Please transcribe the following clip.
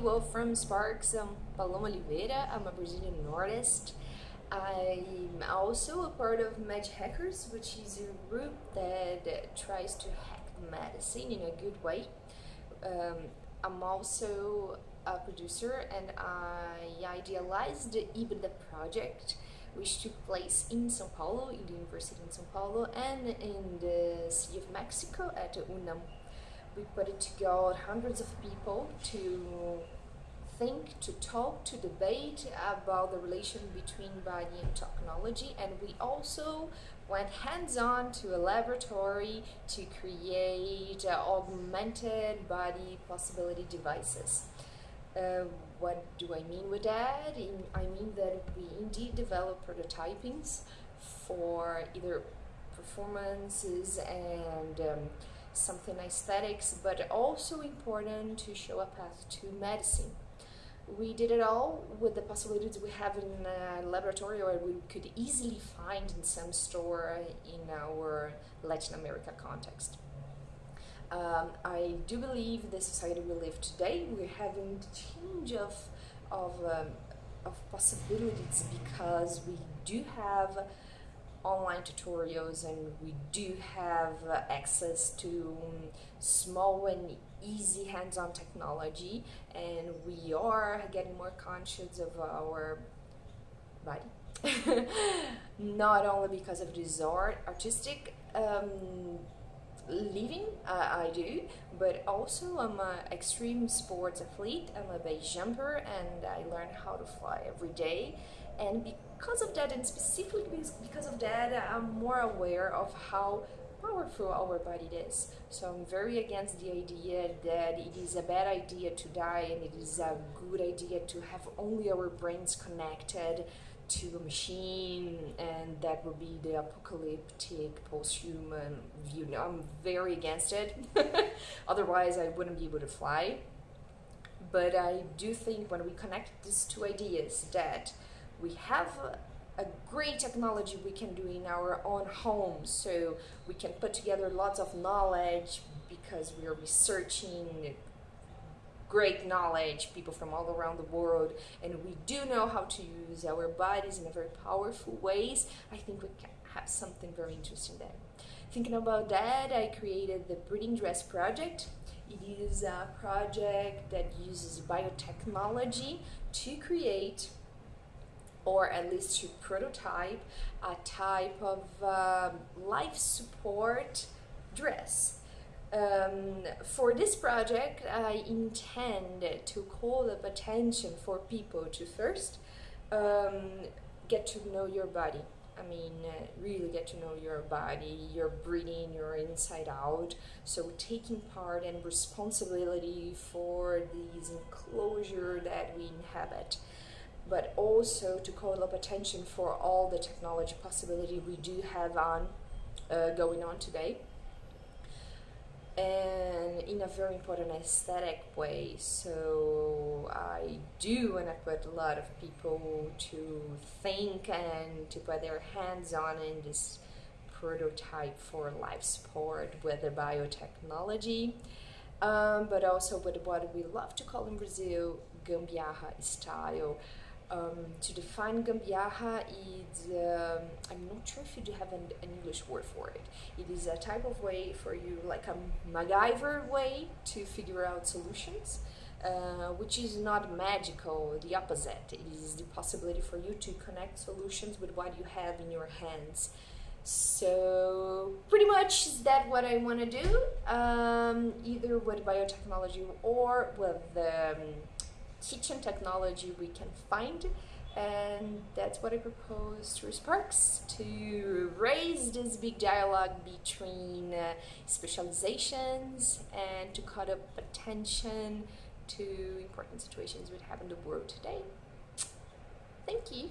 Well, from Sparks, I'm Paloma Oliveira. I'm a Brazilian artist. I'm also a part of Magic Hackers, which is a group that tries to hack medicine in a good way. Um, I'm also a producer and I idealized the IBDA project, which took place in Sao Paulo, in the University in Sao Paulo, and in the City of Mexico at UNAM we put it together hundreds of people to think, to talk, to debate about the relation between body and technology and we also went hands-on to a laboratory to create uh, augmented body possibility devices. Uh, what do I mean with that? I mean that we indeed develop prototypings for either performances and um, something aesthetics, but also important to show a path to medicine. We did it all with the possibilities we have in a laboratory or we could easily find in some store in our Latin America context. Um, I do believe the society we live today, we're having change of, of, um, of possibilities because we do have online tutorials and we do have access to um, small and easy hands-on technology and we are getting more conscious of our body. Not only because of this art artistic um, living uh, I do but also I'm an extreme sports athlete. I'm a base jumper and I learn how to fly every day and because of that and specifically because of that I'm more aware of how powerful our body is. So I'm very against the idea that it is a bad idea to die and it is a good idea to have only our brains connected to a machine and that would be the apocalyptic post-human view. No, I'm very against it. Otherwise I wouldn't be able to fly. But I do think when we connect these two ideas that we have a great technology we can do in our own homes so we can put together lots of knowledge because we are researching great knowledge people from all around the world and we do know how to use our bodies in a very powerful ways. I think we can have something very interesting there. Thinking about that I created the breathing dress project. It is a project that uses biotechnology to create or at least to prototype a type of uh, life support dress. Um, for this project, I intend to call up attention for people to first um, get to know your body. I mean, uh, really get to know your body, your breathing, your inside out. So taking part and responsibility for this enclosure that we inhabit but also to call up attention for all the technology possibility we do have on uh, going on today. And in a very important aesthetic way so I do and I put a lot of people to think and to put their hands on in this prototype for life support with the biotechnology. Um, but also with what we love to call in Brazil gambiarra style um, to define gambiarra is, um, I'm not sure if you do have an, an, English word for it. It is a type of way for you, like a MacGyver way to figure out solutions, uh, which is not magical, the opposite. It is the possibility for you to connect solutions with what you have in your hands. So pretty much is that what I want to do, um, either with biotechnology or with um, kitchen technology we can find and that's what I propose through Sparks to raise this big dialogue between uh, specializations and to cut up attention to important situations we have in the world today. Thank you.